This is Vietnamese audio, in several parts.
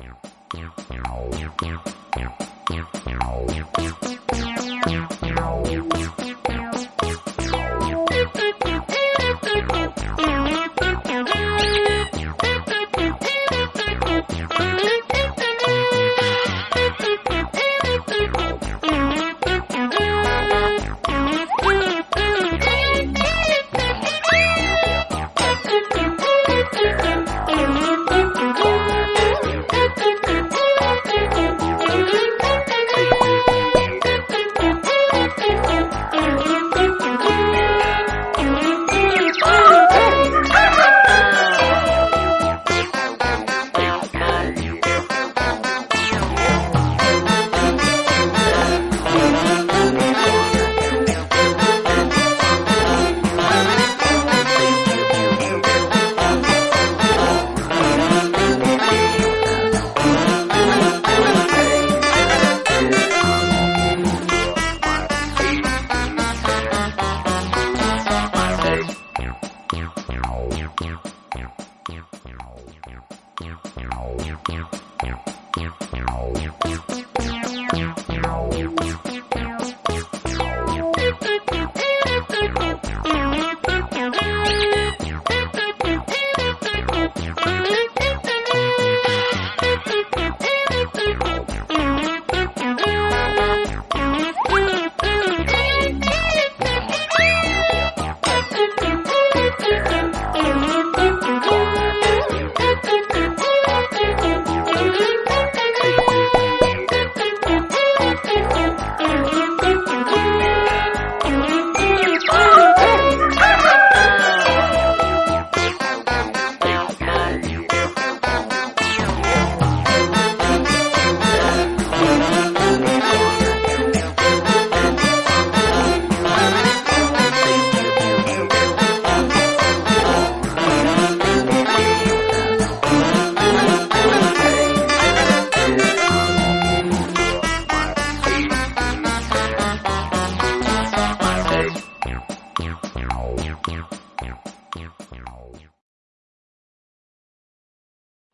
Meow, meow, meow, meow, meow, meow, meow, meow, meow, meow, meow, meow, meow, Meow, meow, meow, meow, meow, meow, meow, meow, meow, meow, meow,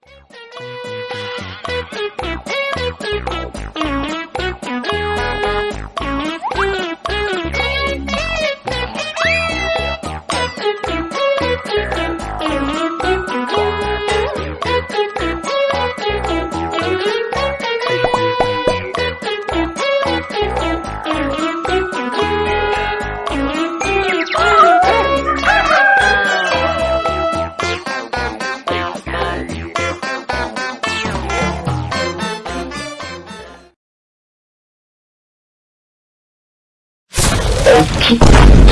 Thank you. Okay